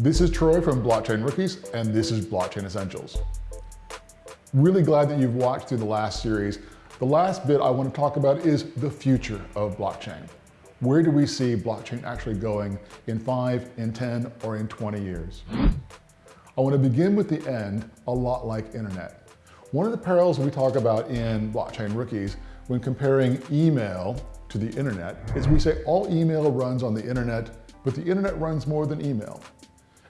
This is Troy from Blockchain Rookies, and this is Blockchain Essentials. Really glad that you've watched through the last series. The last bit I want to talk about is the future of blockchain. Where do we see blockchain actually going in five, in 10, or in 20 years? I want to begin with the end, a lot like internet. One of the parallels we talk about in Blockchain Rookies when comparing email to the internet is we say all email runs on the internet, but the internet runs more than email.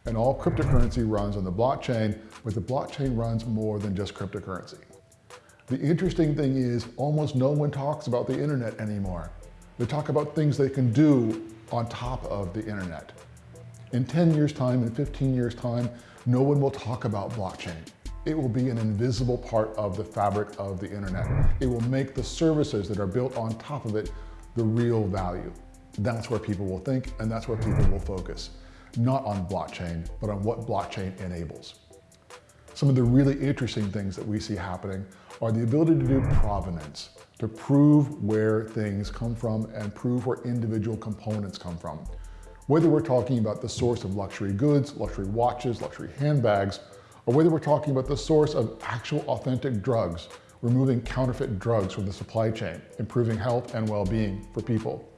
And all cryptocurrency runs on the blockchain, but the blockchain runs more than just cryptocurrency. The interesting thing is almost no one talks about the internet anymore. They talk about things they can do on top of the internet. In 10 years time, in 15 years time, no one will talk about blockchain. It will be an invisible part of the fabric of the internet. It will make the services that are built on top of it the real value. That's where people will think and that's where people will focus not on blockchain, but on what blockchain enables. Some of the really interesting things that we see happening are the ability to do provenance, to prove where things come from and prove where individual components come from. Whether we're talking about the source of luxury goods, luxury watches, luxury handbags, or whether we're talking about the source of actual authentic drugs, removing counterfeit drugs from the supply chain, improving health and well-being for people.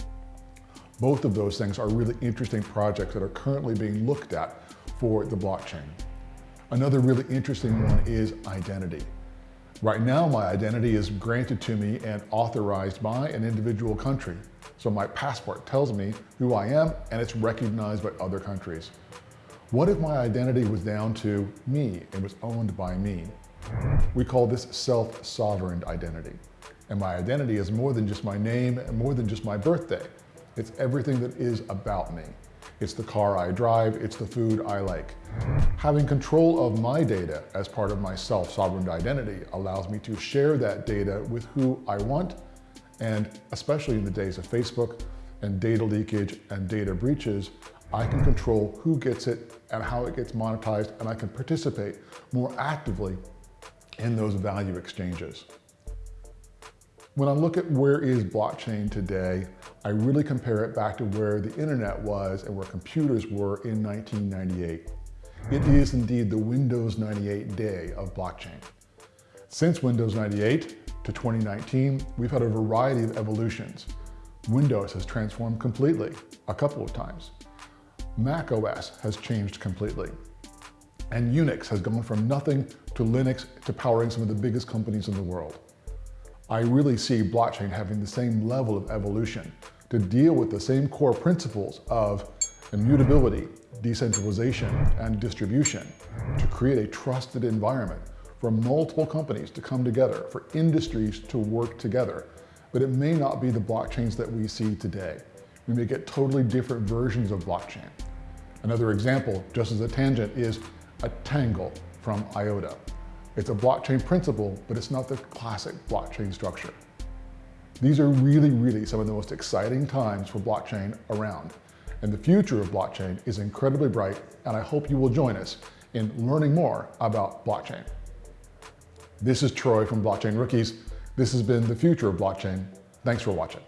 Both of those things are really interesting projects that are currently being looked at for the blockchain. Another really interesting one is identity. Right now, my identity is granted to me and authorized by an individual country. So my passport tells me who I am and it's recognized by other countries. What if my identity was down to me and was owned by me? We call this self-sovereign identity. And my identity is more than just my name and more than just my birthday. It's everything that is about me. It's the car I drive, it's the food I like. Having control of my data as part of my self-sovereign identity allows me to share that data with who I want, and especially in the days of Facebook and data leakage and data breaches, I can control who gets it and how it gets monetized, and I can participate more actively in those value exchanges. When I look at where is blockchain today, I really compare it back to where the internet was and where computers were in 1998. It is indeed the Windows 98 day of blockchain. Since Windows 98 to 2019, we've had a variety of evolutions. Windows has transformed completely a couple of times. Mac OS has changed completely. And Unix has gone from nothing to Linux to powering some of the biggest companies in the world. I really see blockchain having the same level of evolution to deal with the same core principles of immutability, decentralization, and distribution to create a trusted environment for multiple companies to come together, for industries to work together. But it may not be the blockchains that we see today. We may get totally different versions of blockchain. Another example, just as a tangent, is a tangle from IOTA. It's a blockchain principle, but it's not the classic blockchain structure. These are really, really some of the most exciting times for blockchain around. And the future of blockchain is incredibly bright, and I hope you will join us in learning more about blockchain. This is Troy from Blockchain Rookies. This has been the future of blockchain. Thanks for watching.